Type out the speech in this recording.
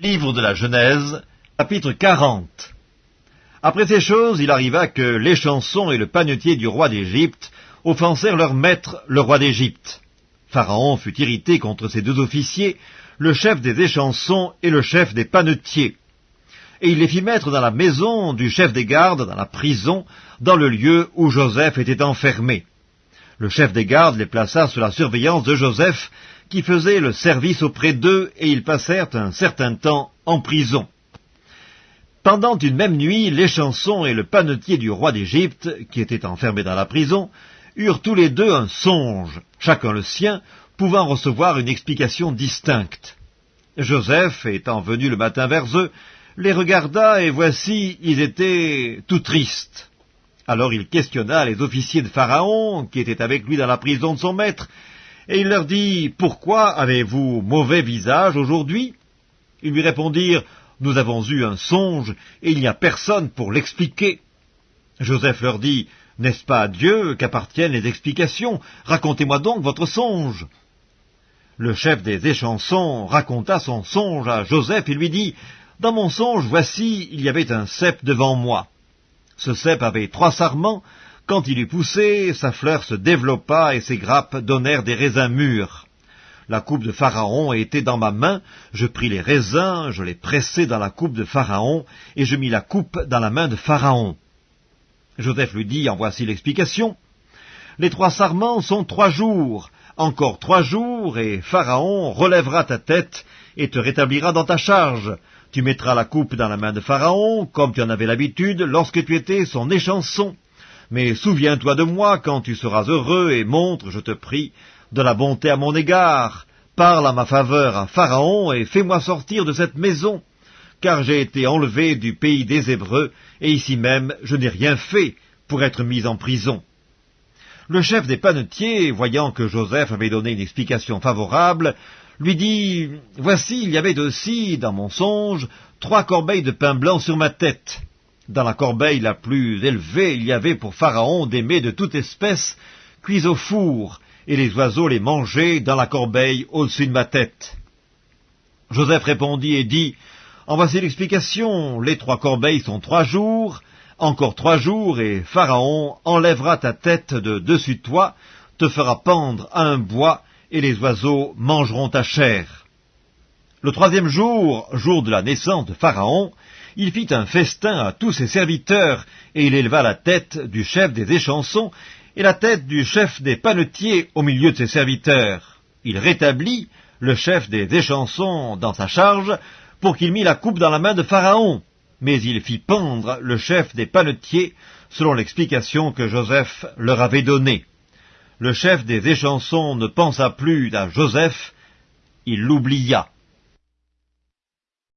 Livre de la Genèse, chapitre 40 Après ces choses, il arriva que l'échanson et le panetier du roi d'Égypte offensèrent leur maître, le roi d'Égypte. Pharaon fut irrité contre ces deux officiers, le chef des échansons et le chef des panetiers. Et il les fit mettre dans la maison du chef des gardes, dans la prison, dans le lieu où Joseph était enfermé. Le chef des gardes les plaça sous la surveillance de Joseph, qui faisait le service auprès d'eux, et ils passèrent un certain temps en prison. Pendant une même nuit, l'échanson et le panetier du roi d'Égypte, qui étaient enfermés dans la prison, eurent tous les deux un songe, chacun le sien, pouvant recevoir une explication distincte. Joseph, étant venu le matin vers eux, les regarda, et voici, ils étaient tout tristes. Alors il questionna les officiers de Pharaon, qui étaient avec lui dans la prison de son maître, et il leur dit, Pourquoi avez-vous mauvais visage aujourd'hui? Ils lui répondirent, Nous avons eu un songe, et il n'y a personne pour l'expliquer. Joseph leur dit, N'est-ce pas à Dieu qu'appartiennent les explications? Racontez-moi donc votre songe. Le chef des échansons raconta son songe à Joseph et lui dit, Dans mon songe, voici, il y avait un cep devant moi. Ce cep avait trois sarments, quand il eut poussé, sa fleur se développa et ses grappes donnèrent des raisins mûrs. La coupe de Pharaon était dans ma main, je pris les raisins, je les pressai dans la coupe de Pharaon, et je mis la coupe dans la main de Pharaon. Joseph lui dit, en voici l'explication. Les trois sarments sont trois jours, encore trois jours, et Pharaon relèvera ta tête et te rétablira dans ta charge. Tu mettras la coupe dans la main de Pharaon, comme tu en avais l'habitude lorsque tu étais son échanson. Mais souviens-toi de moi quand tu seras heureux et montre, je te prie, de la bonté à mon égard. Parle à ma faveur à Pharaon et fais-moi sortir de cette maison, car j'ai été enlevé du pays des Hébreux, et ici même je n'ai rien fait pour être mis en prison. Le chef des panetiers, voyant que Joseph avait donné une explication favorable, lui dit, Voici, il y avait aussi, dans mon songe, trois corbeilles de pain blanc sur ma tête. Dans la corbeille la plus élevée, il y avait pour Pharaon des mets de toute espèce, cuits au four, et les oiseaux les mangeaient dans la corbeille au-dessus de ma tête. Joseph répondit et dit, En voici l'explication, les trois corbeilles sont trois jours, encore trois jours, et Pharaon enlèvera ta tête de dessus de toi, te fera pendre à un bois, et les oiseaux mangeront ta chair. Le troisième jour, jour de la naissance de Pharaon, il fit un festin à tous ses serviteurs, et il éleva la tête du chef des échansons et la tête du chef des panetiers au milieu de ses serviteurs. Il rétablit le chef des échansons dans sa charge pour qu'il mit la coupe dans la main de Pharaon, mais il fit pendre le chef des panetiers selon l'explication que Joseph leur avait donnée. Le chef des échansons ne pensa plus à Joseph, il l'oublia.